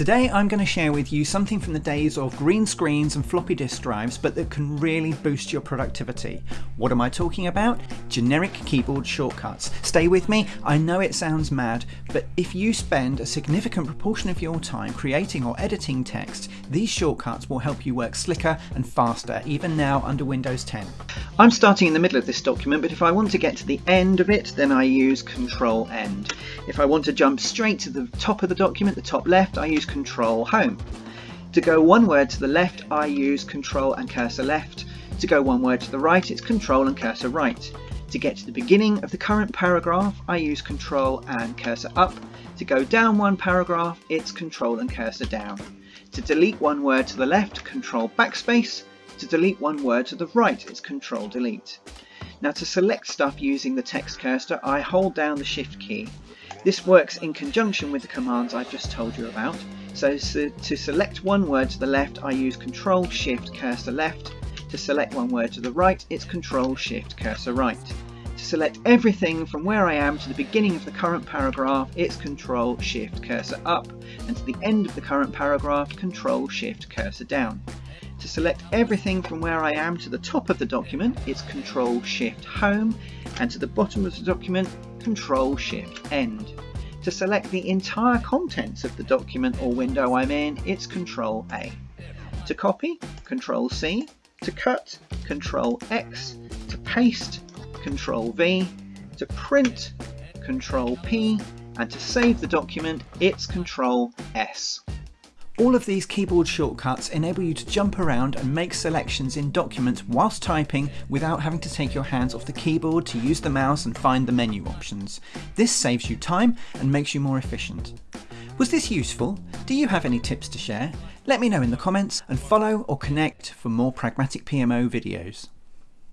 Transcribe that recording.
Today I'm going to share with you something from the days of green screens and floppy disk drives but that can really boost your productivity. What am I talking about? Generic keyboard shortcuts. Stay with me, I know it sounds mad, but if you spend a significant proportion of your time creating or editing text, these shortcuts will help you work slicker and faster, even now under Windows 10. I'm starting in the middle of this document, but if I want to get to the end of it, then I use Control End. If I want to jump straight to the top of the document, the top left, I use Control Home. To go one word to the left, I use Control and Cursor Left. To go one word to the right, it's Control and Cursor Right. To get to the beginning of the current paragraph, I use Control and Cursor Up. To go down one paragraph, it's Control and Cursor Down. To delete one word to the left, Control Backspace. To delete one word to the right, it's Control Delete. Now to select stuff using the text cursor, I hold down the Shift key. This works in conjunction with the commands I've just told you about. So, to select one word to the left, I use Control Shift Cursor Left. To select one word to the right, it's Control Shift Cursor Right. To select everything from where I am to the beginning of the current paragraph, it's Control Shift Cursor Up, and to the end of the current paragraph, Control Shift Cursor Down. To select everything from where I am to the top of the document, it's Control Shift Home, and to the bottom of the document, Control Shift End. To select the entire contents of the document or window I'm in, it's Control A. To copy, Control C. To cut, Control X. To paste, Control V. To print, Control P. And to save the document, it's Control S. All of these keyboard shortcuts enable you to jump around and make selections in documents whilst typing without having to take your hands off the keyboard to use the mouse and find the menu options. This saves you time and makes you more efficient. Was this useful? Do you have any tips to share? Let me know in the comments and follow or connect for more Pragmatic PMO videos.